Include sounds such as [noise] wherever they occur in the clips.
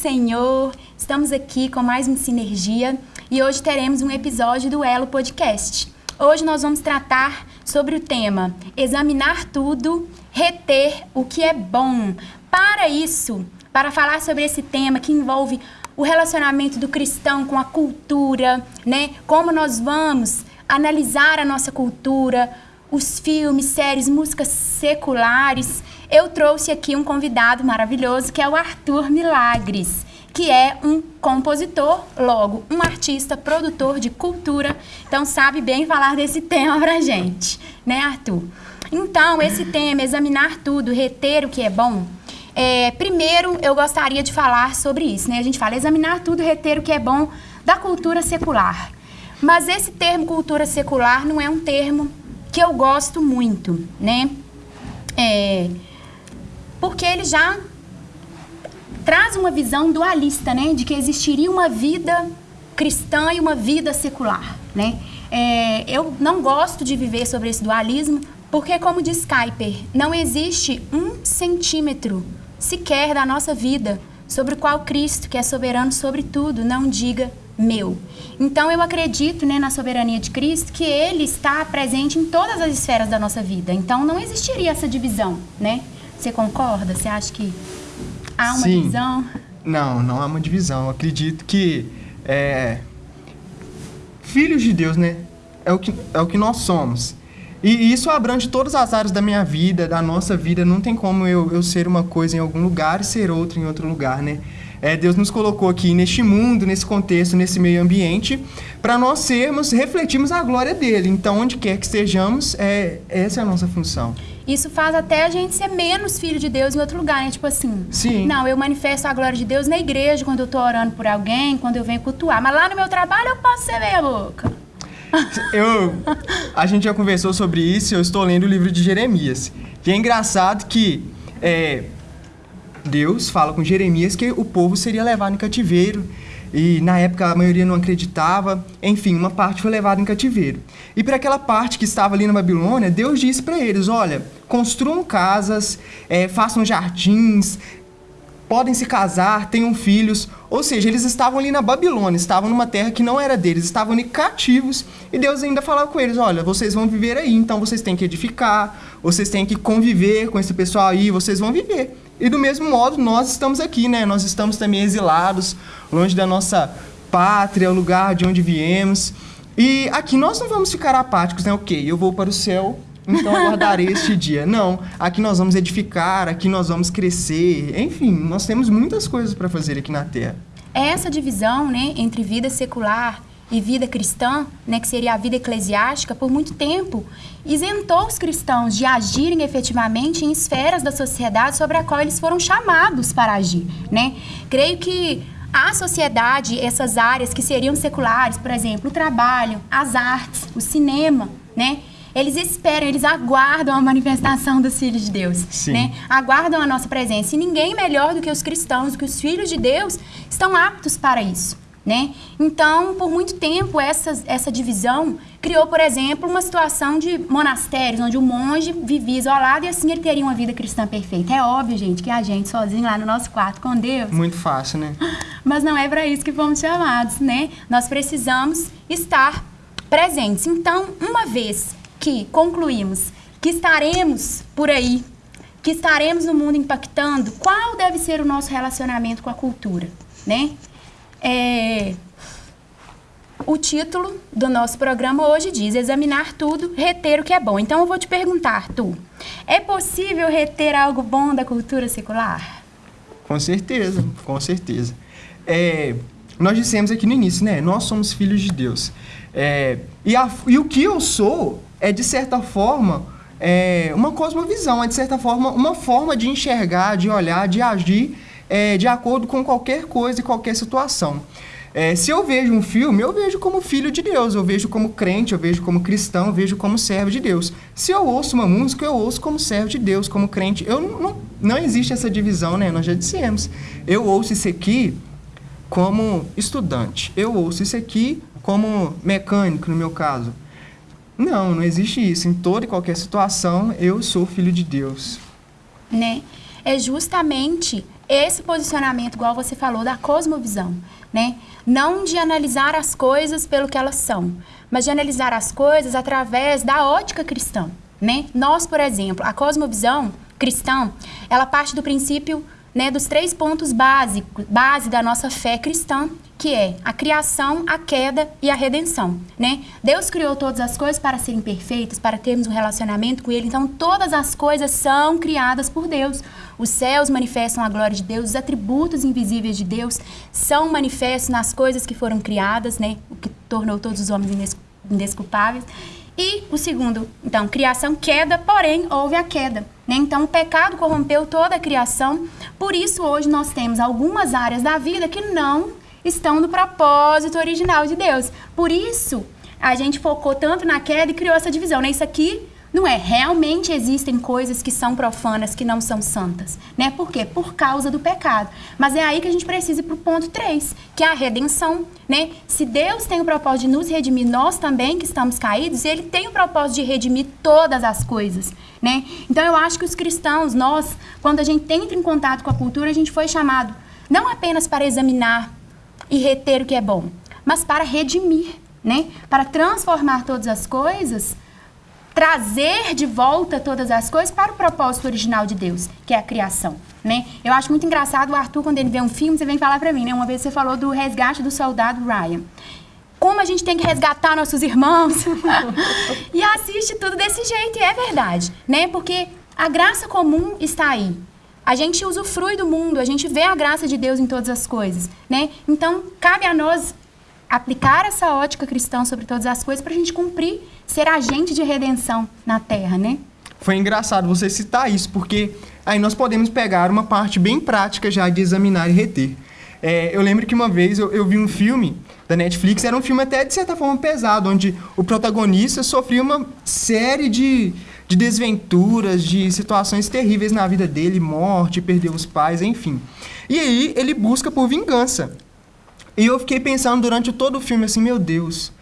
Senhor! Estamos aqui com mais um Sinergia e hoje teremos um episódio do Elo Podcast. Hoje nós vamos tratar sobre o tema Examinar tudo, reter o que é bom. Para isso, para falar sobre esse tema que envolve o relacionamento do cristão com a cultura, né? Como nós vamos analisar a nossa cultura, os filmes, séries, músicas seculares, eu trouxe aqui um convidado maravilhoso que é o Arthur Milagres, que é um compositor, logo, um artista, produtor de cultura, então sabe bem falar desse tema pra gente, né, Arthur? Então, esse tema, examinar tudo, reter o que é bom, é, primeiro eu gostaria de falar sobre isso, né? A gente fala examinar tudo, reter o que é bom da cultura secular. Mas esse termo cultura secular não é um termo que eu gosto muito, né? É, porque ele já traz uma visão dualista, né? De que existiria uma vida cristã e uma vida secular, né? É, eu não gosto de viver sobre esse dualismo, porque, como diz Kuiper, não existe um centímetro sequer da nossa vida sobre o qual Cristo, que é soberano sobre tudo, não diga meu. Então eu acredito né, na soberania de Cristo que Ele está presente em todas as esferas da nossa vida. Então não existiria essa divisão, né? Você concorda? Você acha que há uma Sim. divisão? Não, não há uma divisão. Eu acredito que é, filhos de Deus, né? É o que, é o que nós somos. E isso abrange todas as áreas da minha vida, da nossa vida. Não tem como eu, eu ser uma coisa em algum lugar e ser outra em outro lugar, né? É, Deus nos colocou aqui neste mundo, nesse contexto, nesse meio ambiente, para nós sermos, refletirmos a glória dele. Então, onde quer que estejamos, é, essa é a nossa função. Isso faz até a gente ser menos filho de Deus em outro lugar, né? Tipo assim, Sim. não, eu manifesto a glória de Deus na igreja, quando eu tô orando por alguém, quando eu venho cultuar. Mas lá no meu trabalho eu posso ser meia boca. Eu, a gente já conversou sobre isso, eu estou lendo o livro de Jeremias. E é engraçado que é, Deus fala com Jeremias que o povo seria levado em cativeiro. E na época a maioria não acreditava. Enfim, uma parte foi levada em cativeiro. E para aquela parte que estava ali na Babilônia, Deus disse para eles: olha, construam casas, é, façam jardins, podem se casar, tenham filhos. Ou seja, eles estavam ali na Babilônia, estavam numa terra que não era deles, estavam ali cativos. E Deus ainda falava com eles: olha, vocês vão viver aí, então vocês têm que edificar, vocês têm que conviver com esse pessoal aí, vocês vão viver. E do mesmo modo, nós estamos aqui, né? Nós estamos também exilados, longe da nossa pátria, o lugar de onde viemos. E aqui nós não vamos ficar apáticos, né? Ok, eu vou para o céu, então aguardarei [laughs] este dia. Não, aqui nós vamos edificar, aqui nós vamos crescer. Enfim, nós temos muitas coisas para fazer aqui na Terra. Essa divisão, né, entre vida secular e vida cristã, né, que seria a vida eclesiástica, por muito tempo isentou os cristãos de agirem efetivamente em esferas da sociedade sobre a qual eles foram chamados para agir, né? Creio que a sociedade, essas áreas que seriam seculares, por exemplo, o trabalho, as artes, o cinema, né? Eles esperam, eles aguardam a manifestação dos filhos de Deus, Sim. né? Aguardam a nossa presença. E ninguém melhor do que os cristãos, do que os filhos de Deus, estão aptos para isso. Né? Então, por muito tempo, essa, essa divisão criou, por exemplo, uma situação de monastérios, onde o monge vivia isolado e assim ele teria uma vida cristã perfeita. É óbvio, gente, que a gente sozinho lá no nosso quarto com Deus, Muito fácil, né? [gasps] mas não é para isso que fomos chamados, né? Nós precisamos estar presentes. Então, uma vez que concluímos que estaremos por aí, que estaremos no mundo impactando, qual deve ser o nosso relacionamento com a cultura, né? É, o título do nosso programa hoje diz examinar tudo, reter o que é bom. Então eu vou te perguntar, tu, é possível reter algo bom da cultura secular? Com certeza, com certeza. É, nós dissemos aqui no início, né? Nós somos filhos de Deus. É, e, a- e o que eu sou é, de certa forma, é, uma cosmovisão, é, de certa forma, uma forma de enxergar, de olhar, de agir é, de acordo com qualquer coisa e qualquer situação. É, se eu vejo um filme, eu vejo como filho de Deus, eu vejo como crente, eu vejo como cristão, eu vejo como servo de Deus. Se eu ouço uma música, eu ouço como servo de Deus, como crente. Eu não, não, não existe essa divisão, né? Nós já dissemos. Eu ouço isso aqui como estudante. Eu ouço isso aqui como mecânico, no meu caso. Não, não existe isso. Em toda e qualquer situação, eu sou filho de Deus. né? É justamente esse posicionamento, igual você falou, da cosmovisão, né? Não de analisar as coisas pelo que elas são, mas de analisar as coisas através da ótica cristã, né? Nós, por exemplo, a cosmovisão cristã, ela parte do princípio né, dos três pontos básicos, base da nossa fé cristã, que é a criação, a queda e a redenção, né? Deus criou todas as coisas para serem perfeitas, para termos um relacionamento com Ele, então todas as coisas são criadas por Deus. Os céus manifestam a glória de Deus, os atributos invisíveis de Deus são manifestos nas coisas que foram criadas, né? O que tornou todos os homens indesculpáveis. E o segundo, então, criação, queda, porém houve a queda. Né? Então, o pecado corrompeu toda a criação. Por isso, hoje nós temos algumas áreas da vida que não estão no propósito original de Deus. Por isso, a gente focou tanto na queda e criou essa divisão. Né? Isso aqui não é, realmente existem coisas que são profanas, que não são santas. Né? Por quê? Por causa do pecado. Mas é aí que a gente precisa ir para o ponto 3, que é a redenção. Né? Se Deus tem o propósito de nos redimir, nós também que estamos caídos, Ele tem o propósito de redimir todas as coisas. Né? Então eu acho que os cristãos, nós, quando a gente entra em contato com a cultura, a gente foi chamado não apenas para examinar e reter o que é bom, mas para redimir, né? para transformar todas as coisas trazer de volta todas as coisas para o propósito original de Deus, que é a criação, né? Eu acho muito engraçado o Arthur quando ele vê um filme, você vem falar para mim, né? Uma vez você falou do resgate do soldado Ryan. Como a gente tem que resgatar nossos irmãos [laughs] e assiste tudo desse jeito, e é verdade, né? Porque a graça comum está aí. A gente usufrui do mundo, a gente vê a graça de Deus em todas as coisas, né? Então, cabe a nós aplicar essa ótica cristã sobre todas as coisas para a gente cumprir, ser agente de redenção na Terra, né? Foi engraçado você citar isso, porque aí nós podemos pegar uma parte bem prática já de examinar e reter. É, eu lembro que uma vez eu, eu, vi um filme da Netflix, era um filme até de certa forma pesado, onde o protagonista sofria uma série de, de desventuras, de situações terríveis na vida dele, morte, perdeu os pais, enfim. E aí ele busca por vingança. E eu fiquei pensando durante todo o filme assim, meu Deus,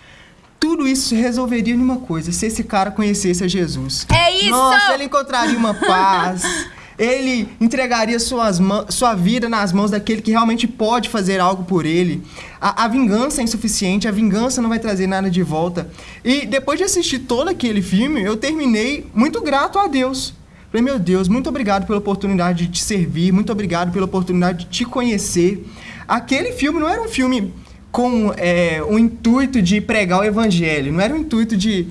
tudo isso se resolveria em uma coisa, se esse cara conhecesse a Jesus. É isso! Nossa, ele encontraria uma paz. [laughs] ele entregaria suas sua vida nas mãos daquele que realmente pode fazer algo por ele. A, a, vingança é insuficiente, a vingança não vai trazer nada de volta. E depois de assistir todo aquele filme, eu terminei muito grato a Deus. Falei, meu Deus, muito obrigado pela oportunidade de te servir, muito obrigado pela oportunidade de te conhecer. Aquele filme não era um filme com é, o intuito de pregar o evangelho, não era o intuito de,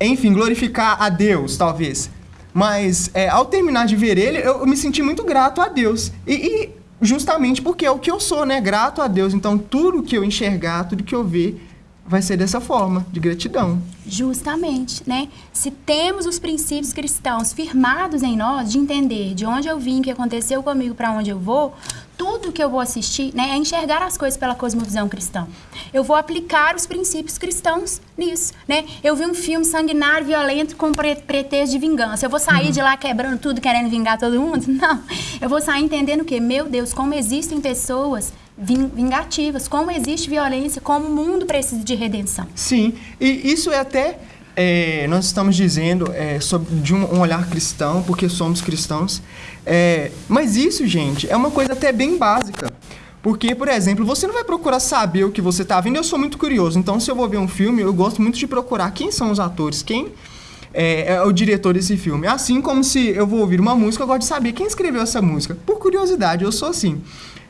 enfim, glorificar a Deus, talvez. Mas é, ao terminar de ver ele, eu, eu, me senti muito grato a Deus. E, e, justamente porque é o que eu sou, né? Grato a Deus. Então, tudo que eu enxergar, tudo que eu ver, vai ser dessa forma, de gratidão. Justamente, né? Se temos os princípios cristãos firmados em nós, de entender de onde eu vim, o que aconteceu comigo, para onde eu vou, tudo que eu vou assistir né, é enxergar as coisas pela cosmovisão cristã. Eu vou aplicar os princípios cristãos nisso, né? Eu vi um filme sanguinário, violento, com pre pretexto de vingança. Eu vou sair uhum. de lá quebrando tudo, querendo vingar todo mundo? [laughs] Não. Eu vou sair entendendo que, meu Deus, como existem pessoas vingativas, como existe violência, como o mundo precisa de redenção. Sim, e isso é até é, nós estamos dizendo é, sobre, de um, um, olhar cristão, porque somos cristãos. É, mas isso, gente, é uma coisa até bem básica. Porque, por exemplo, você não vai procurar saber o que você está vendo. Eu sou muito curioso, então se eu vou ver um filme, eu gosto muito de procurar quem são os atores, quem é, é, o diretor desse filme. Assim como se eu vou ouvir uma música, eu gosto de saber quem escreveu essa música. Por curiosidade, eu sou assim.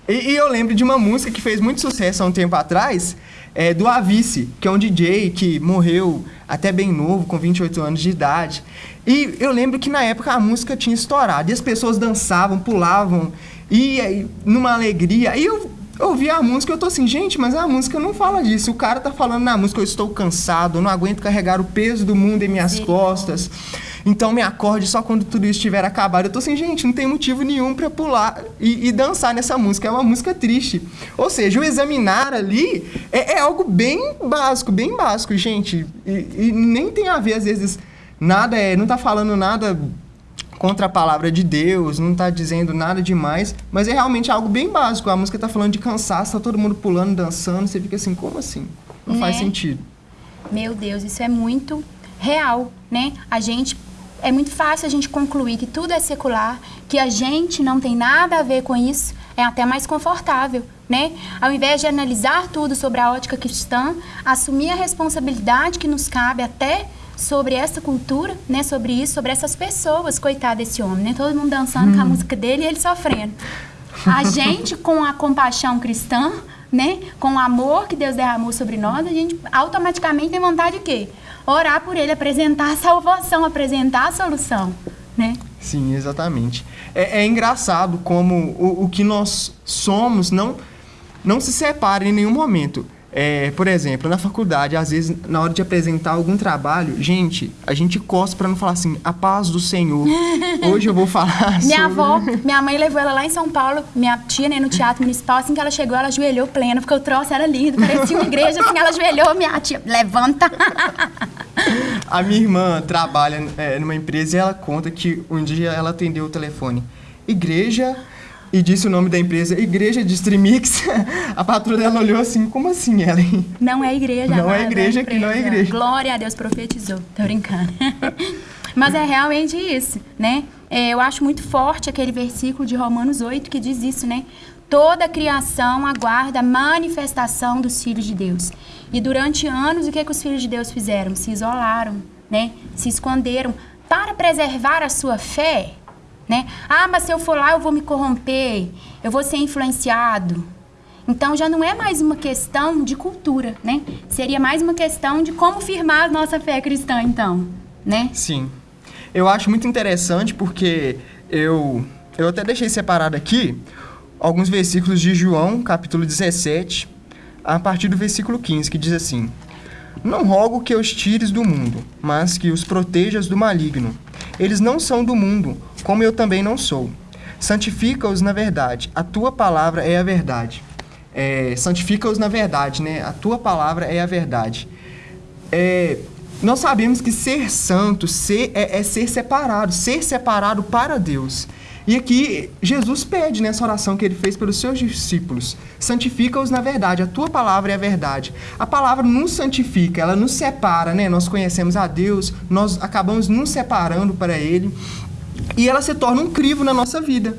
E, e eu lembro de uma música que fez muito sucesso há um tempo atrás, é, do Avice, que é um DJ que morreu até bem novo, com 28 anos de idade. E eu lembro que na época a música tinha estourado, e as pessoas dançavam, pulavam, e, e numa alegria. E eu ouvi a música e eu tô assim, gente, mas a música não fala disso. O cara tá falando na música, eu estou cansado, eu não aguento carregar o peso do mundo em minhas Sim. costas. Então me acorde só quando tudo isso estiver acabado. Eu tô assim, gente, não tem motivo nenhum para pular e, e, dançar nessa música. É uma música triste. Ou seja, o examinar ali é, é algo bem básico, bem básico, gente. E, e, nem tem a ver, às vezes, nada é. Não tá falando nada contra a palavra de Deus, não tá dizendo nada demais, mas é realmente algo bem básico. A música tá falando de cansaço, tá todo mundo pulando, dançando, você fica assim, como assim? Não né? faz sentido. Meu Deus, isso é muito real, né? A gente é muito fácil a gente concluir que tudo é secular, que a gente não tem nada a ver com isso, é até mais confortável, né? Ao invés de analisar tudo sobre a ótica cristã, assumir a responsabilidade que nos cabe até sobre essa cultura, né? Sobre isso, sobre essas pessoas, coitado desse homem, né? Todo mundo dançando hum. com a música dele e ele sofrendo. A [laughs] gente, com a compaixão cristã, né? Com o amor que Deus derramou sobre nós, a gente automaticamente tem vontade de quê? Orar por ele, apresentar a salvação, apresentar a solução, né? Sim, exatamente. É, é engraçado como o, o que nós somos não, não se separa em nenhum momento. É, por exemplo, na faculdade, às vezes, na hora de apresentar algum trabalho, gente, a gente costa para não falar assim, a paz do Senhor. [laughs] Hoje eu vou falar Minha sobre... avó, [laughs] minha mãe levou ela lá em São Paulo, minha tia, né, no Teatro Municipal, assim que ela chegou, ela ajoelhou plena, porque o troço era lindo, parecia uma igreja, assim, ela ajoelhou, minha tia, levanta. [laughs] a minha irmã trabalha é, numa empresa e ela conta que um dia ela atendeu o telefone. Igreja e disse o nome da empresa, Igreja de Streamix. [laughs] A patroa dela olhou assim, como assim, Ellen? Não é igreja, Não é igreja, que não é igreja. Glória a Deus, profetizou. Tô brincando. [laughs] Mas é realmente isso, né? É, eu acho muito forte aquele versículo de Romanos 8 que diz isso, né? Toda a criação aguarda a manifestação dos filhos de Deus. E durante anos, o que, que os filhos de Deus fizeram? Se isolaram, né? Se esconderam para preservar a sua fé né? Ah, mas se eu for lá eu vou me corromper, eu vou ser influenciado. Então já não é mais uma questão de cultura, né? Seria mais uma questão de como firmar a nossa fé cristã, então, né? Sim. Eu acho muito interessante porque eu, eu até deixei separado aqui alguns versículos de João, capítulo 17, a partir do versículo 15, que diz assim: Não rogo que os tires do mundo, mas que os protejas do maligno. Eles não são do mundo, como eu também não sou. Santifica-os na verdade. A tua palavra é a verdade. É, Santifica-os na verdade, né? A tua palavra é a verdade. É, nós sabemos que ser santo ser, é, é, ser separado, ser separado para Deus. E aqui Jesus pede nessa oração que ele fez pelos seus discípulos: santifica-os na verdade, a tua palavra é a verdade. A palavra nos santifica, ela nos separa, né? Nós conhecemos a Deus, nós acabamos nos separando para Ele e ela se torna um crivo na nossa vida.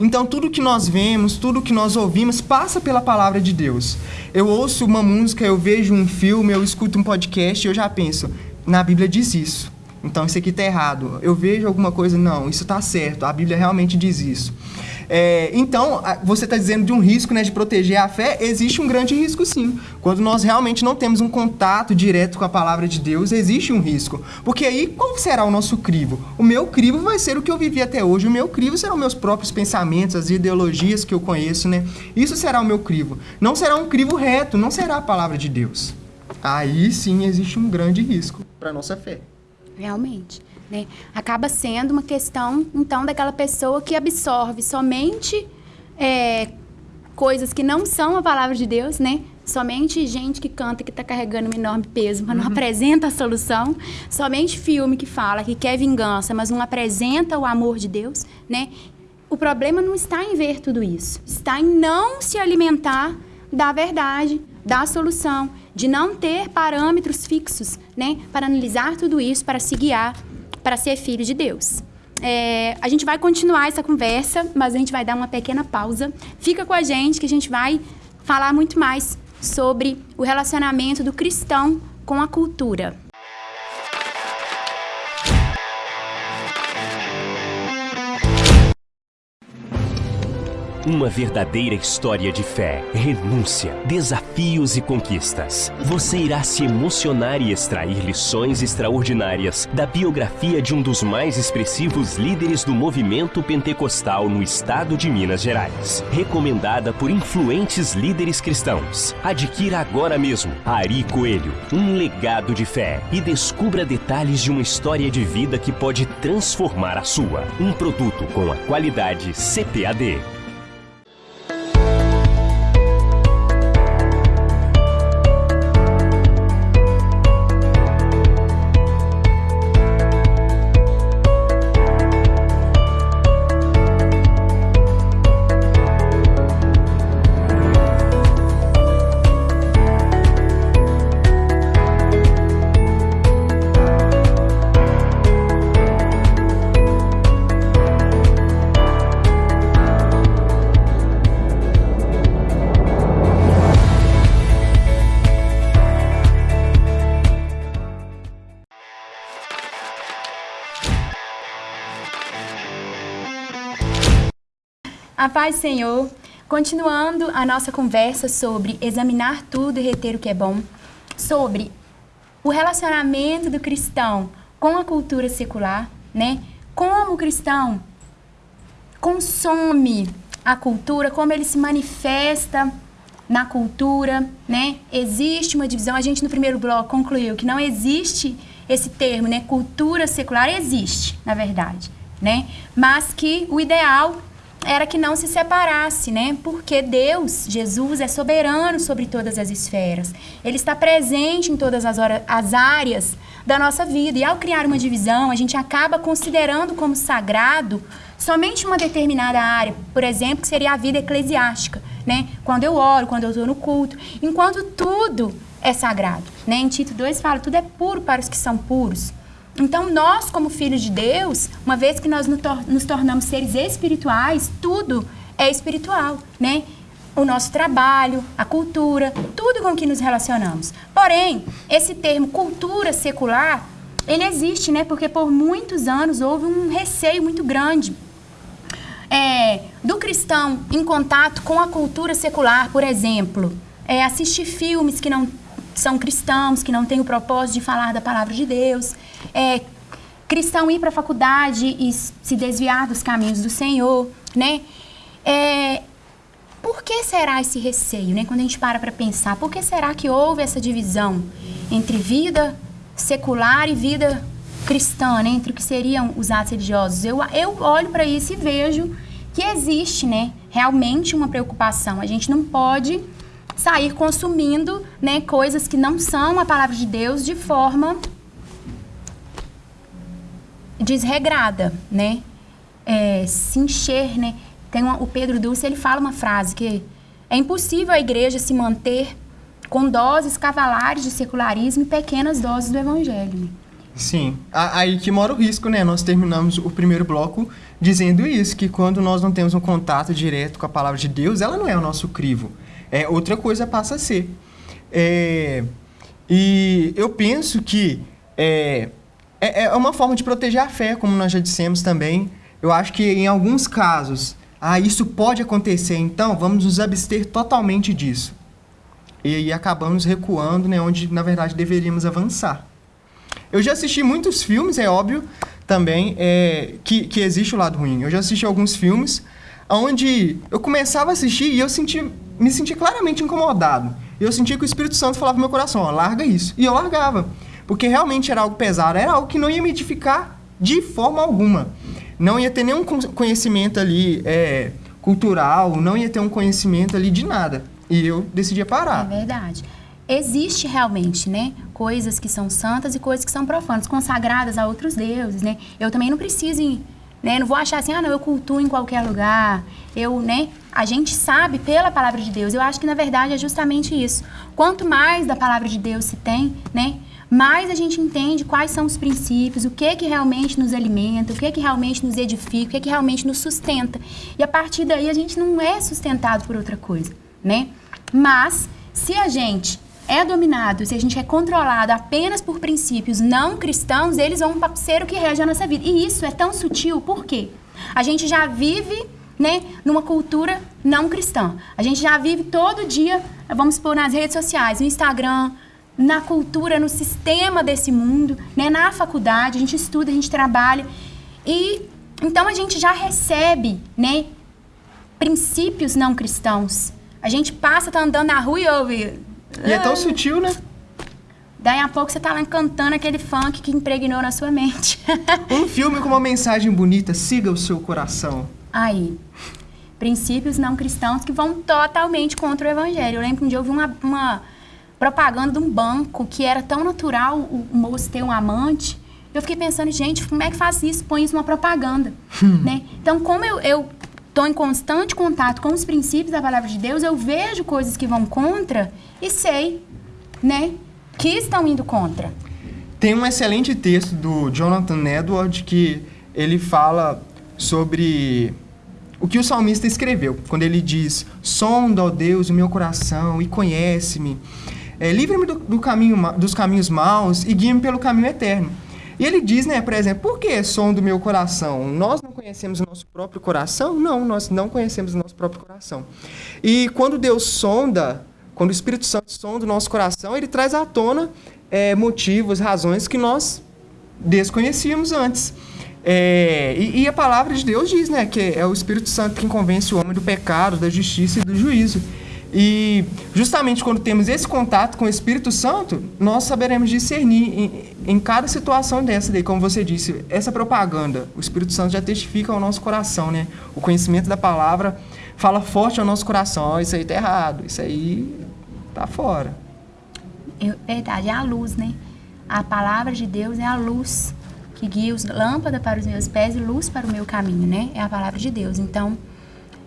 Então, tudo que nós vemos, tudo que nós ouvimos, passa pela palavra de Deus. Eu ouço uma música, eu vejo um filme, eu escuto um podcast e eu já penso, na Bíblia diz isso. Então isso aqui está errado. Eu vejo alguma coisa, não, isso está certo. A Bíblia realmente diz isso. É, então, você está dizendo de um risco né, de proteger a fé, existe um grande risco sim. Quando nós realmente não temos um contato direto com a palavra de Deus, existe um risco. Porque aí, qual será o nosso crivo? O meu crivo vai ser o que eu vivi até hoje. O meu crivo serão meus próprios pensamentos, as ideologias que eu conheço, né? Isso será o meu crivo. Não será um crivo reto, não será a palavra de Deus. Aí sim existe um grande risco para a nossa fé realmente. Né? Acaba sendo uma questão, então, daquela pessoa que absorve somente é, coisas que não são a palavra de Deus, né? Somente gente que canta que está carregando um enorme peso, mas não uhum. apresenta a solução. Somente filme que fala que quer vingança, mas não apresenta o amor de Deus, né? O problema não está em ver tudo isso, está em não se alimentar da verdade, da solução, de não ter parâmetros fixos, né, para analisar tudo isso, para se guiar, para ser filho de Deus. É, a gente vai continuar essa conversa, mas a gente vai dar uma pequena pausa. Fica com a gente que a gente vai falar muito mais sobre o relacionamento do cristão com a cultura. Uma verdadeira história de fé, renúncia, desafios e conquistas. Você irá se emocionar e extrair lições extraordinárias da biografia de um dos mais expressivos líderes do movimento pentecostal no estado de Minas Gerais. Recomendada por influentes líderes cristãos. Adquira agora mesmo Ari Coelho, um legado de fé e descubra detalhes de uma história de vida que pode transformar a sua. Um produto com a qualidade CPAD. Paz, Senhor. Continuando a nossa conversa sobre examinar tudo e reter o que é bom, sobre o relacionamento do cristão com a cultura secular, né? Como o cristão consome a cultura, como ele se manifesta na cultura, né? Existe uma divisão. A gente no primeiro bloco concluiu que não existe esse termo, né? Cultura secular existe, na verdade, né? Mas que o ideal era que não se separasse, né? Porque Deus, Jesus, é soberano sobre todas as esferas. Ele está presente em todas as, horas, as áreas da nossa vida. E ao criar uma divisão, a gente acaba considerando como sagrado somente uma determinada área, por exemplo, que seria a vida eclesiástica, né? Quando eu oro, quando eu estou no culto, enquanto tudo é sagrado, né? Em Tito 2 fala, tudo é puro para os que são puros. Então, nós, como filhos de Deus, uma vez que nós nos tornamos seres espirituais, tudo é espiritual, né? O nosso trabalho, a cultura, tudo com que nos relacionamos. Porém, esse termo cultura secular, ele existe, né? Porque por muitos anos houve um receio muito grande é, do cristão em contato com a cultura secular, por exemplo, é, assistir filmes que não são cristãos, que não têm o propósito de falar da palavra de Deus, é, cristão ir para a faculdade e se desviar dos caminhos do Senhor, né? É, por que será esse receio, né? Quando a gente para para pensar, por que será que houve essa divisão entre vida secular e vida cristã, né? Entre o que seriam os atos religiosos? Eu, eu olho para isso e vejo que existe, né? Realmente uma preocupação. A gente não pode sair consumindo, né, coisas que não são a palavra de Deus de forma desregrada, né? É, se encher, né? Tem uma, o Pedro Dulce, ele fala uma frase que é impossível a igreja se manter com doses cavalares de secularismo e pequenas doses do evangelho. Sim, aí que mora o risco, né? Nós terminamos o primeiro bloco dizendo isso, que quando nós não temos um contato direto com a palavra de Deus, ela não é o nosso crivo. É, outra coisa passa a ser. É, e eu penso que é, é, é uma forma de proteger a fé, como nós já dissemos também. Eu acho que em alguns casos, ah, isso pode acontecer, então vamos nos abster totalmente disso. E aí acabamos recuando, né, onde na verdade deveríamos avançar. Eu já assisti muitos filmes, é óbvio, também, é, que, que existe o lado ruim. Eu já assisti alguns filmes onde eu começava a assistir e eu senti, me senti claramente incomodado. Eu sentia que o Espírito Santo falava no meu coração, ó, larga isso. E eu largava. Porque realmente era algo pesado, era algo que não ia me edificar de forma alguma. Não ia ter nenhum conhecimento ali é, cultural, não ia ter um conhecimento ali de nada. E eu decidi parar. É verdade. Existe realmente, né? Coisas que são santas e coisas que são profanas, consagradas a outros deuses, né? Eu também não preciso, né? Não vou achar assim, ah, não, eu cultuo em qualquer lugar. Eu, né? A gente sabe pela palavra de Deus. Eu acho que na verdade é justamente isso. Quanto mais da palavra de Deus se tem, né? mais a gente entende quais são os princípios, o que que realmente nos alimenta, o que que realmente nos edifica, o que que realmente nos sustenta. E a partir daí a gente não é sustentado por outra coisa, né? Mas se a gente é dominado, se a gente é controlado apenas por princípios não cristãos, eles vão ser o que rege a nossa vida. E isso é tão sutil, por quê? A gente já vive né, numa cultura não cristã. A gente já vive todo dia, vamos pôr nas redes sociais, no Instagram, na cultura, no sistema desse mundo, né? na faculdade, a gente estuda, a gente trabalha. E então a gente já recebe né, princípios não cristãos. A gente passa, tá andando na rua e ouve. E é tão ah. sutil, né? Daí a pouco você tá lá cantando aquele funk que impregnou na sua mente. um filme com uma mensagem bonita, siga o seu coração. Aí. Princípios não cristãos que vão totalmente contra o evangelho. Eu lembro que um dia eu vi uma, uma propaganda de um banco que era tão natural o moço ter um amante. Eu fiquei pensando, gente, como é que faz isso? Põe isso numa propaganda, hum. né? Então, como eu, eu estou em constante contato com os princípios da palavra de Deus, eu vejo coisas que vão contra e sei, né, que estão indo contra. Tem um excelente texto do Jonathan Edwards que ele fala sobre o que o salmista escreveu, quando ele diz: Sonda, ó Deus, o meu coração e conhece-me. É, Livre-me do, do caminho, dos caminhos maus e guia-me pelo caminho eterno. E ele diz, né, por exemplo, por que som do meu coração? Nós não conhecemos o nosso próprio coração? Não, nós não conhecemos o nosso próprio coração. E quando Deus sonda, quando o Espírito Santo sonda o nosso coração, ele traz à tona é, motivos, razões que nós desconhecíamos antes. É, e, e, a palavra de Deus diz, né, que é o Espírito Santo quem convence o homem do pecado, da justiça e do juízo. E justamente quando temos esse contato com o Espírito Santo, nós saberemos discernir em, em, cada situação dessa daí, como você disse, essa propaganda, o Espírito Santo já testifica ao nosso coração, né? O conhecimento da palavra fala forte ao nosso coração, oh, isso aí tá errado, isso aí tá fora. É verdade, é a luz, né? A palavra de Deus é a luz que guia os lâmpada para os meus pés e luz para o meu caminho, né? É a palavra de Deus. Então,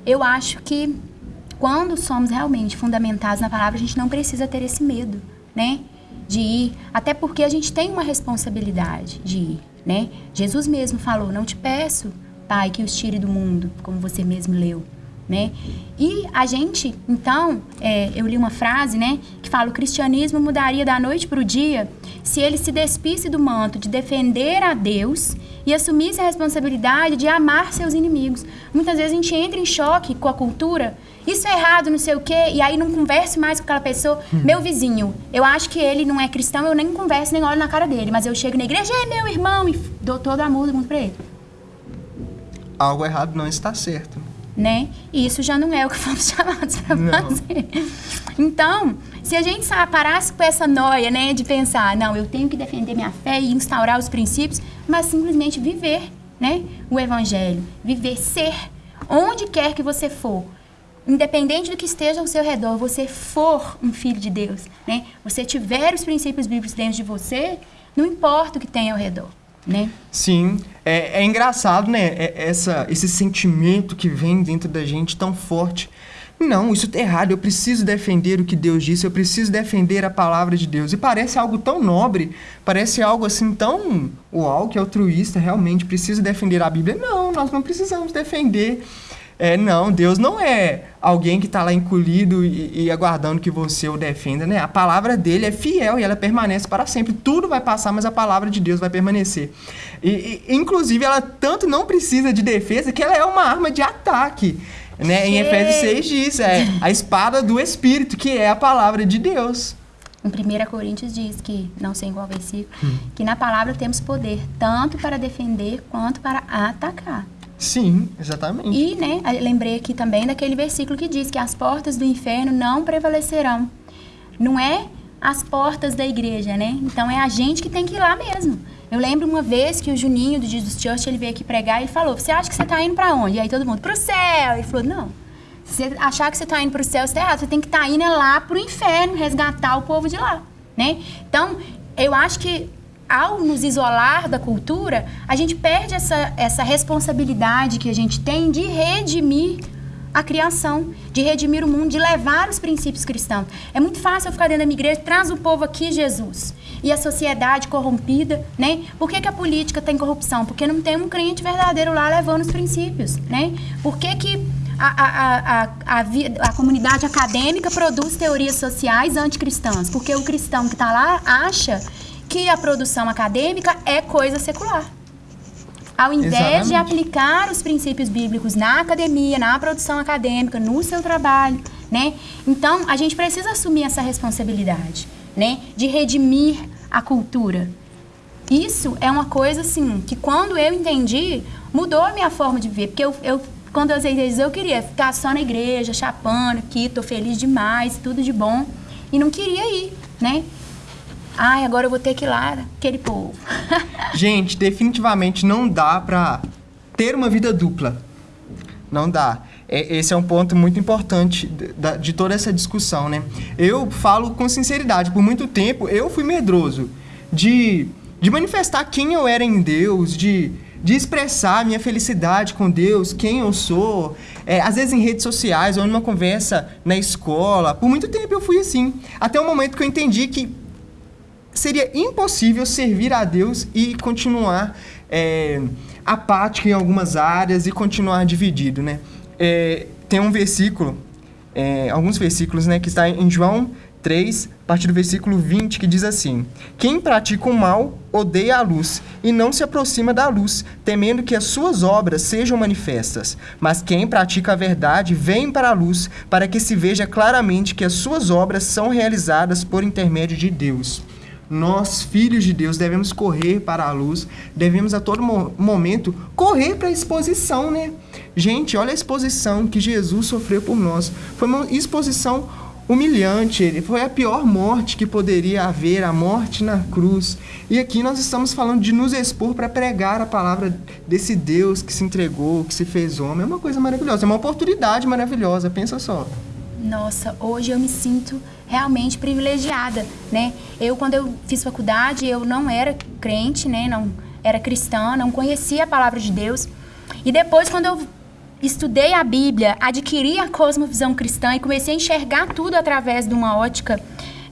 eu acho que quando somos realmente fundamentados na palavra, a gente não precisa ter esse medo, né? De ir, até porque a gente tem uma responsabilidade de ir, né? Jesus mesmo falou: Não te peço, Pai, que os tire do mundo, como você mesmo leu, né? E a gente, então, é, eu li uma frase, né, que fala: o cristianismo mudaria da noite para o dia se ele se despisse do manto de defender a Deus e assumisse a responsabilidade de amar seus inimigos. Muitas vezes a gente entra em choque com a cultura isso é errado, não sei o quê, e aí não converse mais com aquela pessoa. Hum. Meu vizinho, eu acho que ele não é cristão, eu nem converso, nem olho na cara dele, mas eu chego na igreja, é meu irmão, e dou todo amor do mundo pra ele. Algo errado não está certo. Né? E isso já não é o que [laughs] fomos chamados para fazer. Então, se a gente parasse com essa noia, né, de pensar, não, eu tenho que defender minha fé e instaurar os princípios, mas simplesmente viver, né, o evangelho, viver ser onde quer que você for, independente do que esteja ao seu redor, você for um filho de Deus, né? Você tiver os princípios bíblicos dentro de você, não importa o que tem ao redor, né? Sim, é, é engraçado, né? É, essa, esse sentimento que vem dentro da gente tão forte. Não, isso tá errado. Eu preciso defender o que Deus disse. Eu preciso defender a palavra de Deus. E parece algo tão nobre, parece algo assim tão uau, que altruísta. Realmente preciso defender a Bíblia. Não, nós não precisamos defender é, não, Deus não é alguém que está lá encolhido e, e, aguardando que você o defenda, né? A palavra dele é fiel e ela permanece para sempre. Tudo vai passar, mas a palavra de Deus vai permanecer. E, e inclusive, ela tanto não precisa de defesa que ela é uma arma de ataque. Né? Em Efésios 6 diz, é a espada do Espírito, que é a palavra de Deus. Em 1 Coríntios diz que, não sei em qual versículo, hum. que na palavra temos poder tanto para defender quanto para atacar. Sim, exatamente. E, né, lembrei aqui também daquele versículo que diz que as portas do inferno não prevalecerão. Não é as portas da igreja, né? Então é a gente que tem que ir lá mesmo. Eu lembro uma vez que o Juninho do Jesus Church, ele veio aqui pregar e ele falou: "Você acha que você está indo para onde?" E aí todo mundo: "Pro céu". Ele falou: "Não. Se você achar que você está indo para o céu, você está errado. Você tem que estar tá indo lá para o inferno, resgatar o povo de lá, né? Então, eu acho que ao nos isolar da cultura, a gente perde essa, essa responsabilidade que a gente tem de redimir a criação, de redimir o mundo, de levar os princípios cristãos. É muito fácil eu ficar dentro da minha igreja, traz o povo aqui, Jesus. E a sociedade corrompida, né? Por que, que a política tem corrupção? Porque não tem um crente verdadeiro lá levando os princípios, né? Por que, que a, a, a, a, a comunidade acadêmica produz teorias sociais anticristãs? Porque o cristão que está lá acha que a produção acadêmica é coisa secular. Ao invés Exatamente. de aplicar os princípios bíblicos na academia, na produção acadêmica, no seu trabalho, né? Então, a gente precisa assumir essa responsabilidade, né? De redimir a cultura. Isso é uma coisa, assim, que quando eu entendi, mudou a minha forma de viver. Porque eu, eu quando eu aceitei isso, eu queria ficar só na igreja, chapando aqui, tô feliz demais, tudo de bom. E não queria ir, né? Ai, agora eu vou ter que ir lá, aquele povo. [laughs] Gente, definitivamente não dá pra ter uma vida dupla. Não dá. É, esse é um ponto muito importante de, de toda essa discussão, né? Eu falo com sinceridade, por muito tempo eu fui medroso de, de manifestar quem eu era em Deus, de, de expressar minha felicidade com Deus, quem eu sou, é, às vezes em redes sociais ou numa conversa na escola. Por muito tempo eu fui assim. Até o momento que eu entendi que seria impossível servir a Deus e continuar é, apático em algumas áreas e continuar dividido, né? É, tem um versículo, é, alguns versículos, né, que está em João 3, a partir do versículo 20, que diz assim: Quem pratica o mal odeia a luz e não se aproxima da luz, temendo que as suas obras sejam manifestas. Mas quem pratica a verdade vem para a luz, para que se veja claramente que as suas obras são realizadas por intermédio de Deus. Nós, filhos de Deus, devemos correr para a luz, devemos a todo mo momento correr para a exposição, né? Gente, olha a exposição que Jesus sofreu por nós. Foi uma exposição humilhante, ele foi a pior morte que poderia haver, a morte na cruz. E aqui nós estamos falando de nos expor para pregar a palavra desse Deus que se entregou, que se fez homem. É uma coisa maravilhosa, é uma oportunidade maravilhosa, pensa só. Nossa, hoje eu me sinto realmente privilegiada, né? Eu quando eu fiz faculdade, eu não era crente, né? Não era cristã, não conhecia a palavra de Deus. E depois quando eu estudei a Bíblia, adquiri a cosmovisão cristã e comecei a enxergar tudo através de uma ótica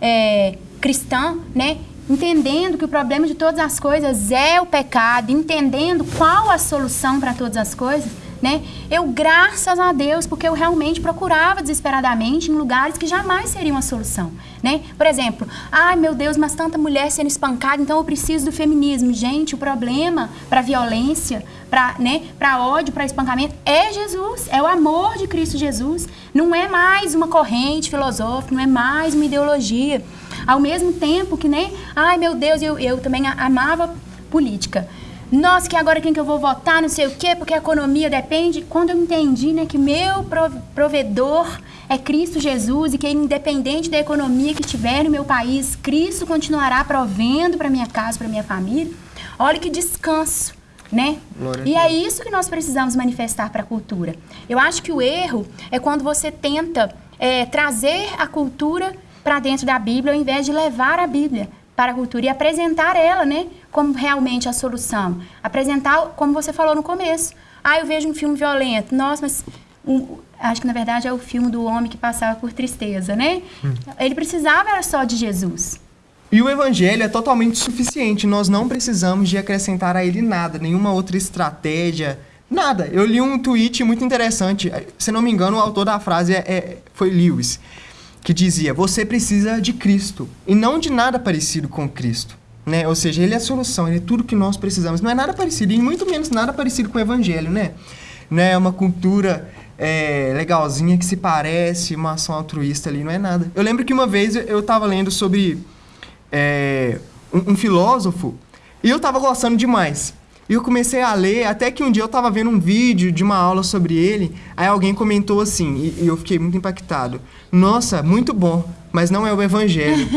é, cristã, né? Entendendo que o problema de todas as coisas é o pecado, entendendo qual a solução para todas as coisas, né? Eu, graças a Deus, porque eu realmente procurava desesperadamente em lugares que jamais seriam a solução, né? Por exemplo, ai meu Deus, mas tanta mulher sendo espancada, então eu preciso do feminismo. Gente, o problema para violência, para né, para ódio, para espancamento é Jesus, é o amor de Cristo Jesus. Não é mais uma corrente filosófica, não é mais uma ideologia. Ao mesmo tempo que, né? Ai meu Deus, eu, eu também amava política. Nossa, que agora quem que eu vou votar, não sei o quê, porque a economia depende. Quando eu entendi, né, que meu provedor é Cristo Jesus e que independente da economia que tiver no meu país, Cristo continuará provendo para minha casa, para minha família. Olha que descanso, né? e é isso que nós precisamos manifestar para a cultura. Eu acho que o erro é quando você tenta é, trazer a cultura para dentro da Bíblia ao invés de levar a Bíblia para a cultura e apresentar ela, né, como realmente a solução. Apresentar, como você falou no começo. Ah, eu vejo um filme violento. Nossa, mas um, acho que na verdade é o filme do homem que passava por tristeza, né? Hum. Ele precisava era só de Jesus. E o evangelho é totalmente suficiente. Nós não precisamos de acrescentar a ele nada, nenhuma outra estratégia, nada. Eu li um tweet muito interessante. Se não me engano, o autor da frase é, é, foi Lewis que dizia: Você precisa de Cristo e não de nada parecido com Cristo. Né? Ou seja, ele é a solução, ele é tudo que nós precisamos. Não é nada parecido, e muito menos nada parecido com o Evangelho, né? Não é uma cultura é, legalzinha que se parece, uma ação altruísta ali, não é nada. Eu lembro que uma vez eu estava lendo sobre é, um, um filósofo e eu estava gostando demais. E eu comecei a ler, até que um dia eu estava vendo um vídeo de uma aula sobre ele, aí alguém comentou assim, e, e eu fiquei muito impactado. Nossa, muito bom, mas não é o evangelho.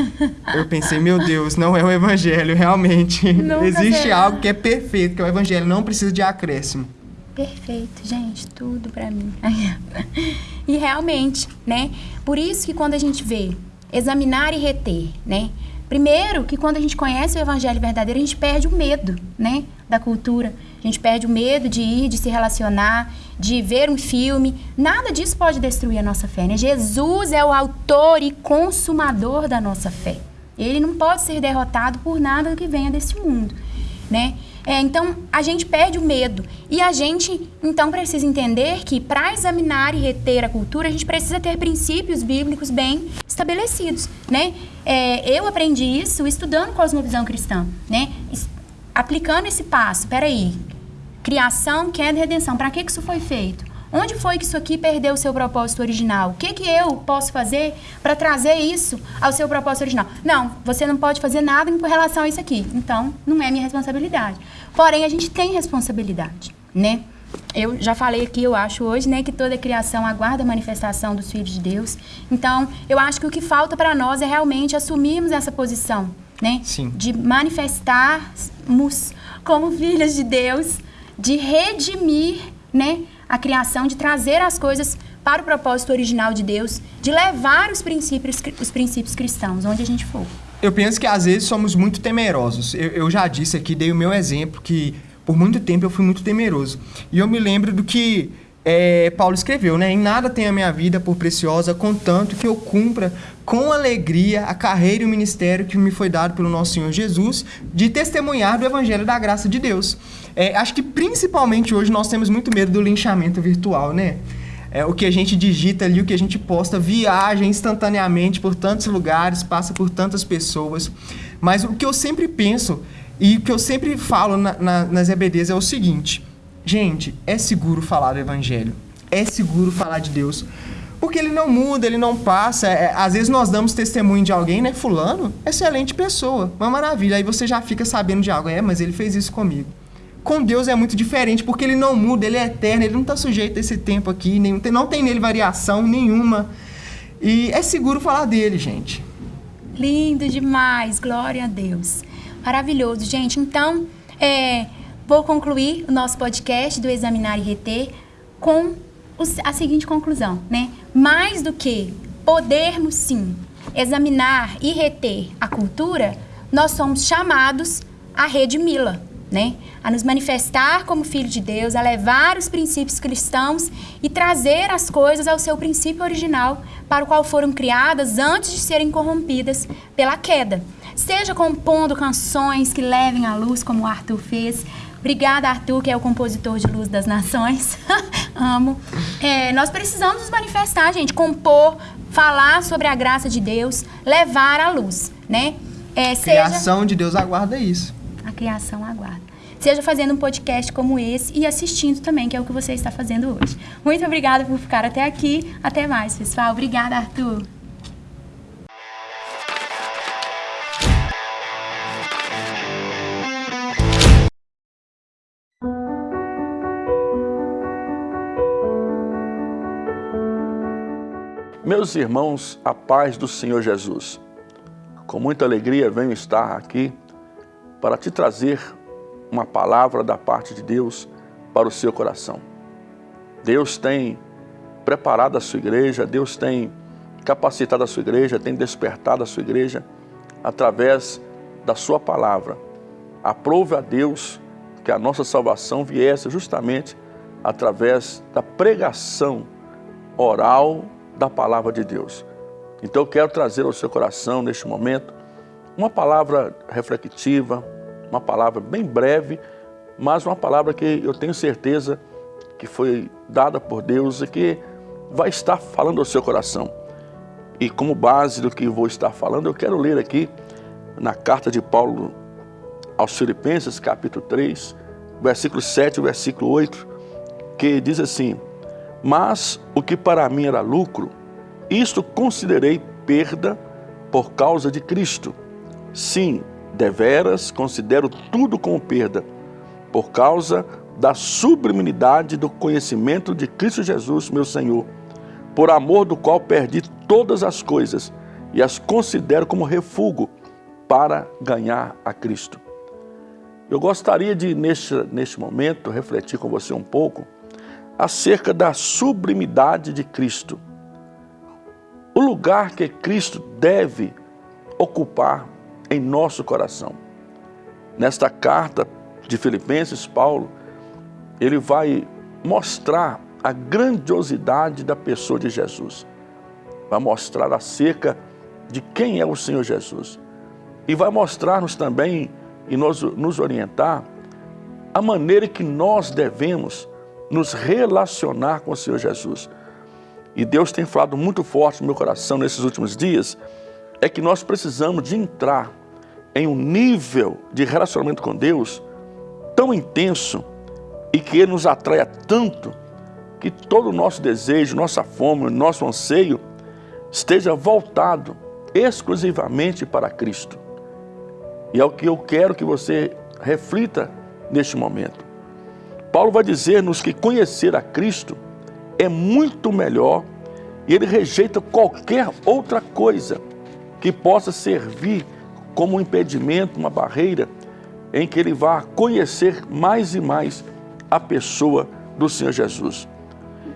eu pensei, meu Deus, não é o evangelho, realmente. Nunca Existe será. algo que é perfeito, que é o evangelho, não precisa de acréscimo. Perfeito, gente, tudo para mim. [laughs] e realmente, né? Por isso que quando a gente vê examinar e reter, né? Primeiro, que quando a gente conhece o evangelho verdadeiro, a gente perde o medo, né, da cultura. A gente perde o medo de ir, de se relacionar, de ver um filme. Nada disso pode destruir a nossa fé, né? Jesus é o autor e consumador da nossa fé. Ele não pode ser derrotado por nada que venha desse mundo, né? É, então, a gente perde o medo. E a gente, então, precisa entender que para examinar e reter a cultura, a gente precisa ter princípios bíblicos bem estabelecidos, né? É, eu aprendi isso estudando cosmovisão cristã, né? Aplicando esse passo. Peraí, criação, queda e redenção. Para que, que isso foi feito? Onde foi que isso aqui perdeu o seu propósito original? O que, que eu posso fazer para trazer isso ao seu propósito original? Não, você não pode fazer nada em relação a isso aqui. Então, não é minha responsabilidade. Porém, a gente tem responsabilidade, né? Eu já falei aqui, eu acho hoje, né, que toda criação aguarda a manifestação dos filhos de Deus. Então, eu acho que o que falta para nós é realmente assumirmos essa posição, né? Sim. De manifestarmos como filhas de Deus, de redimir, né? a criação, de trazer as coisas para o propósito original de Deus, de levar os princípios, os princípios cristãos, onde a gente for. Eu penso que às vezes somos muito temerosos. Eu, eu já disse aqui, dei o meu exemplo, que por muito tempo eu fui muito temeroso. E eu me lembro do que é, Paulo escreveu, né? Em nada tem a minha vida por preciosa, contanto que eu cumpra com alegria a carreira e o ministério que me foi dado pelo nosso Senhor Jesus, de testemunhar do Evangelho da graça de Deus. É, acho que principalmente hoje nós temos muito medo do linchamento virtual, né? É, o que a gente digita ali, o que a gente posta, viaja instantaneamente por tantos lugares, passa por tantas pessoas. Mas o que eu sempre penso e o que eu sempre falo na, na, nas EBDs é o seguinte: gente, é seguro falar do Evangelho, é seguro falar de Deus. Porque ele não muda, ele não passa. É, às vezes nós damos testemunho de alguém, né? Fulano, excelente pessoa, uma maravilha. Aí você já fica sabendo de algo. É, mas ele fez isso comigo. Com Deus é muito diferente, porque ele não muda, ele é eterno, ele não está sujeito a esse tempo aqui, nem, não tem nele variação nenhuma. E é seguro falar dele, gente. Lindo demais, glória a Deus. Maravilhoso, gente. Então, é, vou concluir o nosso podcast do Examinar e Reter com a seguinte conclusão, né? Mais do que podermos sim examinar e reter a cultura, nós somos chamados a redimi-la, né? A nos manifestar como filho de Deus, a levar os princípios cristãos e trazer as coisas ao seu princípio original, para o qual foram criadas antes de serem corrompidas pela queda. Seja compondo canções que levem à luz, como Arthur fez, Obrigada, Arthur, que é o compositor de Luz das Nações. [laughs] Amo. É, nós precisamos nos manifestar, gente, compor, falar sobre a graça de Deus, levar à luz, né? É, a criação de Deus aguarda isso. A criação aguarda. Seja fazendo um podcast como esse e assistindo também, que é o que você está fazendo hoje. Muito obrigada por ficar até aqui. Até mais, pessoal. Obrigada, Arthur. Meus irmãos, a paz do Senhor Jesus. Com muita alegria venho estar aqui para te trazer uma palavra da parte de Deus para o seu coração. Deus tem preparado a sua igreja, Deus tem capacitado a sua igreja, tem despertado a sua igreja através da sua palavra. Aprove a Deus que a nossa salvação viesse justamente através da pregação oral da palavra de Deus. Então eu quero trazer ao seu coração neste momento uma palavra reflexiva, uma palavra bem breve, mas uma palavra que eu tenho certeza que foi dada por Deus e que vai estar falando ao seu coração. E como base do que vou estar falando, eu quero ler aqui na carta de Paulo aos Filipenses, capítulo 3, versículo 7 e versículo 8, que diz assim: mas o que para mim era lucro, isto considerei perda por causa de Cristo. Sim, deveras considero tudo como perda, por causa da sublimidade do conhecimento de Cristo Jesus, meu Senhor, por amor do qual perdi todas as coisas e as considero como refúgio para ganhar a Cristo. Eu gostaria de, neste, neste momento, refletir com você um pouco acerca da sublimidade de Cristo. O lugar que Cristo deve ocupar em nosso coração. Nesta carta de Filipenses, Paulo, ele vai mostrar a grandiosidade da pessoa de Jesus. Vai mostrar acerca de quem é o Senhor Jesus. E vai mostrar-nos também e nos, nos orientar a maneira que nós devemos nos relacionar com o Senhor Jesus. E Deus tem falado muito forte no meu coração nesses últimos dias, é que nós precisamos de entrar em um nível de relacionamento com Deus tão intenso e que Ele nos atraia tanto que todo o nosso desejo, nossa fome, nosso anseio esteja voltado exclusivamente para Cristo. E é o que eu quero que você reflita neste momento. Paulo vai dizer-nos que conhecer a Cristo é muito melhor e ele rejeita qualquer outra coisa que possa servir como um impedimento, uma barreira, em que ele vá conhecer mais e mais a pessoa do Senhor Jesus.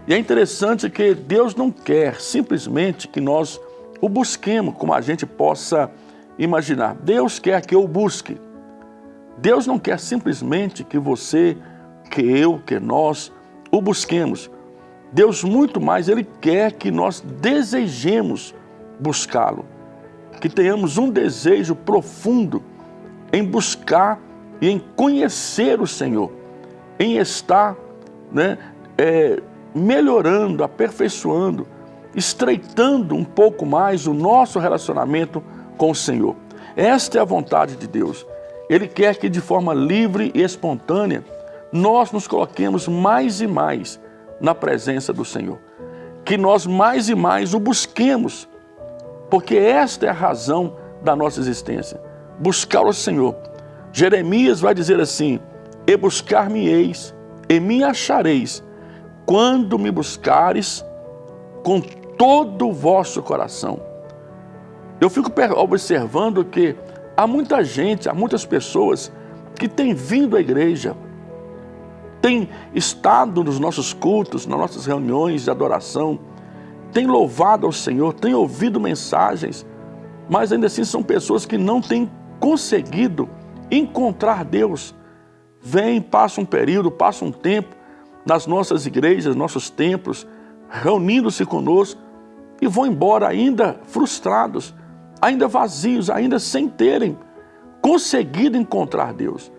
E é interessante que Deus não quer simplesmente que nós o busquemos como a gente possa imaginar. Deus quer que eu busque. Deus não quer simplesmente que você que eu, que nós o busquemos. Deus muito mais, Ele quer que nós desejemos buscá-lo, que tenhamos um desejo profundo em buscar e em conhecer o Senhor, em estar né, é, melhorando, aperfeiçoando, estreitando um pouco mais o nosso relacionamento com o Senhor. Esta é a vontade de Deus. Ele quer que de forma livre e espontânea nós nos coloquemos mais e mais na presença do Senhor. Que nós mais e mais o busquemos, porque esta é a razão da nossa existência. Buscar o Senhor. Jeremias vai dizer assim: E buscar-me-eis, e me achareis, quando me buscares com todo o vosso coração. Eu fico observando que há muita gente, há muitas pessoas que têm vindo à igreja, têm estado nos nossos cultos, nas nossas reuniões de adoração, têm louvado ao Senhor, têm ouvido mensagens, mas ainda assim são pessoas que não têm conseguido encontrar Deus. Vem, passa um período, passa um tempo nas nossas igrejas, nossos templos, reunindo-se conosco e vão embora ainda frustrados, ainda vazios, ainda sem terem conseguido encontrar Deus.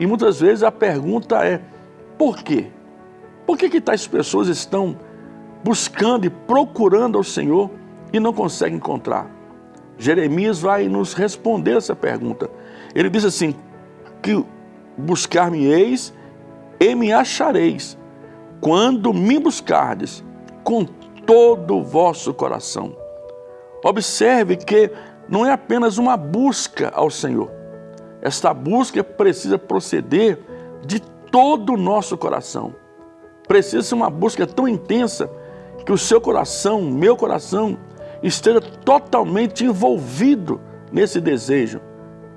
E muitas vezes a pergunta é, por quê? Por que, que tais pessoas estão buscando e procurando ao Senhor e não conseguem encontrar? Jeremias vai nos responder essa pergunta. Ele diz assim, que buscar-me-eis e me achareis, quando me buscardes com todo o vosso coração. Observe que não é apenas uma busca ao Senhor. Esta busca precisa proceder de todo o nosso coração. Precisa ser uma busca tão intensa que o seu coração, meu coração, esteja totalmente envolvido nesse desejo,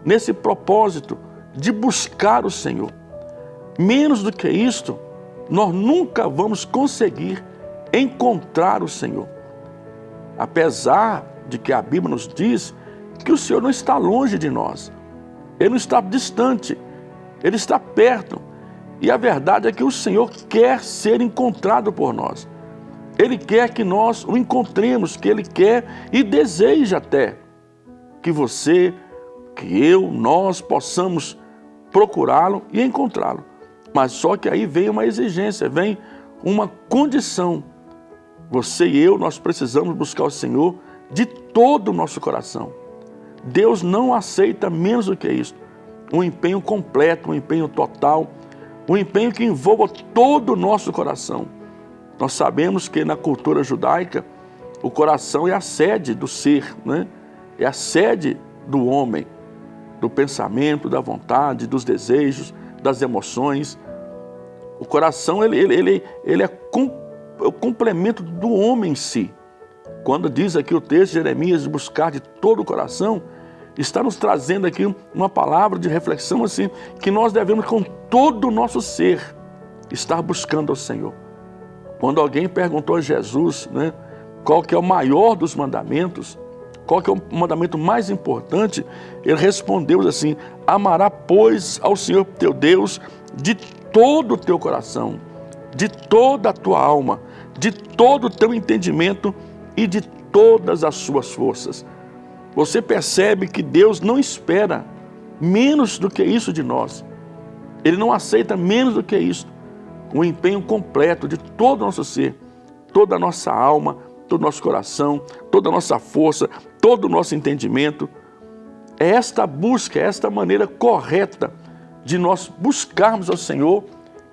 nesse propósito de buscar o Senhor. Menos do que isto, nós nunca vamos conseguir encontrar o Senhor. Apesar de que a Bíblia nos diz que o Senhor não está longe de nós, Ele não está distante, Ele está perto. E a verdade é que o Senhor quer ser encontrado por nós. Ele quer que nós o encontremos, que Ele quer e deseja até que você, que eu, nós possamos procurá-lo e encontrá-lo. Mas só que aí vem uma exigência, vem uma condição. Você e eu, nós precisamos buscar o Senhor de todo o nosso coração. Deus não aceita menos do que isso. Um empenho completo, um empenho total, um empenho que envolva todo o nosso coração. Nós sabemos que na cultura judaica, o coração é a sede do ser, né? é a sede do homem, do pensamento, da vontade, dos desejos, das emoções. O coração ele, ele, ele, ele é, com, é o complemento do homem em si. Quando diz aqui o texto de Jeremias buscar de todo o coração, está nos trazendo aqui uma palavra de reflexão assim, que nós devemos com todo o nosso ser estar buscando ao Senhor. Quando alguém perguntou a Jesus, né, qual que é o maior dos mandamentos, qual que é o mandamento mais importante, ele respondeu assim, amará pois ao Senhor teu Deus de todo o teu coração, de toda a tua alma, de todo o teu entendimento e de todas as suas forças. Você percebe que Deus não espera menos do que isso de nós. Ele não aceita menos do que isso. O empenho completo de todo o nosso ser, toda a nossa alma, todo o nosso coração, toda a nossa força, todo o nosso entendimento. É esta busca, é esta maneira correta de nós buscarmos ao Senhor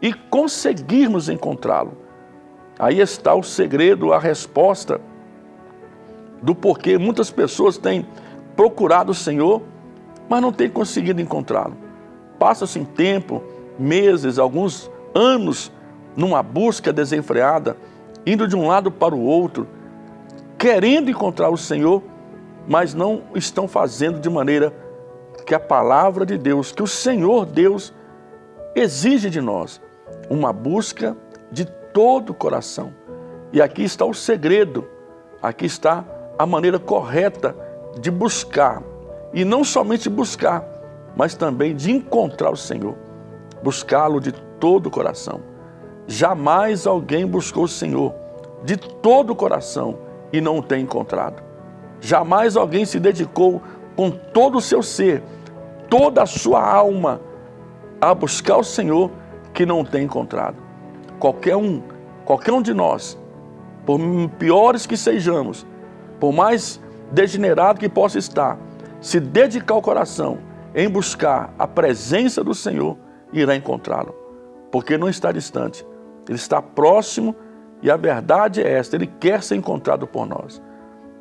e conseguirmos encontrá-lo. Aí está o segredo, a resposta do porquê muitas pessoas têm procurado o Senhor, mas não têm conseguido encontrá-lo. Passa-se tempo, meses, alguns anos numa busca desenfreada, indo de um lado para o outro, querendo encontrar o Senhor, mas não estão fazendo de maneira que a palavra de Deus, que o Senhor Deus exige de nós, uma busca de todo o coração. E aqui está o segredo, aqui está a maneira correta de buscar. E não somente buscar, mas também de encontrar o Senhor. Buscá-lo de todo o coração. Jamais alguém buscou o Senhor de todo o coração e não o tem encontrado. Jamais alguém se dedicou com todo o seu ser, toda a sua alma, a buscar o Senhor que não o tem encontrado. Qualquer um, qualquer um de nós, por piores que sejamos, por mais degenerado que possa estar, se dedicar o coração em buscar a presença do Senhor, irá encontrá-lo. Porque não está distante, ele está próximo e a verdade é esta, ele quer ser encontrado por nós.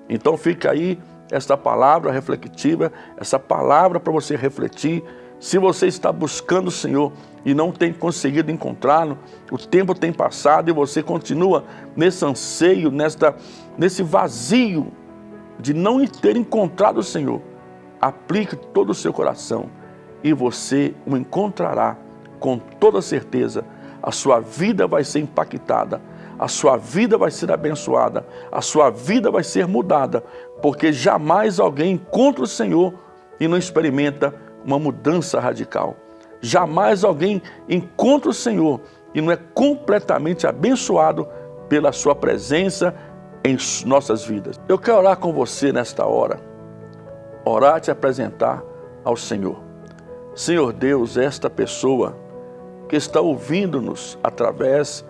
Então fica aí esta palavra reflexiva, essa palavra para você refletir. Se você está buscando o Senhor e não tem conseguido encontrá-lo, o tempo tem passado e você continua nesse anseio, nesta, nesse vazio de não ter encontrado o Senhor, aplique todo o seu coração e você o encontrará com toda certeza. A sua vida vai ser impactada, a sua vida vai ser abençoada, a sua vida vai ser mudada, porque jamais alguém encontra o Senhor e não experimenta uma mudança radical. Jamais alguém encontra o Senhor e não é completamente abençoado pela sua presença em nossas vidas. Eu quero orar com você nesta hora, orar e te apresentar ao Senhor. Senhor Deus, esta pessoa que está ouvindo-nos através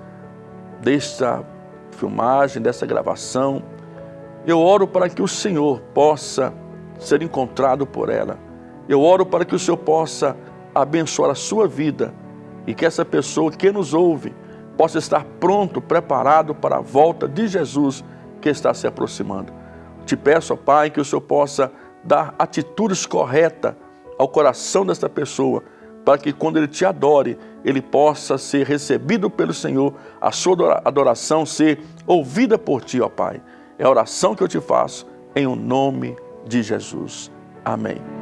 desta filmagem, dessa gravação, eu oro para que o Senhor possa ser encontrado por ela. Eu oro para que o Senhor possa abençoar a sua vida e que essa pessoa que nos ouve possa estar pronto, preparado para a volta de Jesus que está se aproximando. Te peço, ó Pai, que o Senhor possa dar atitudes corretas ao coração desta pessoa, para que quando ele te adore, ele possa ser recebido pelo Senhor, a sua adoração ser ouvida por ti, ó Pai. É a oração que eu te faço em o nome de Jesus. Amém.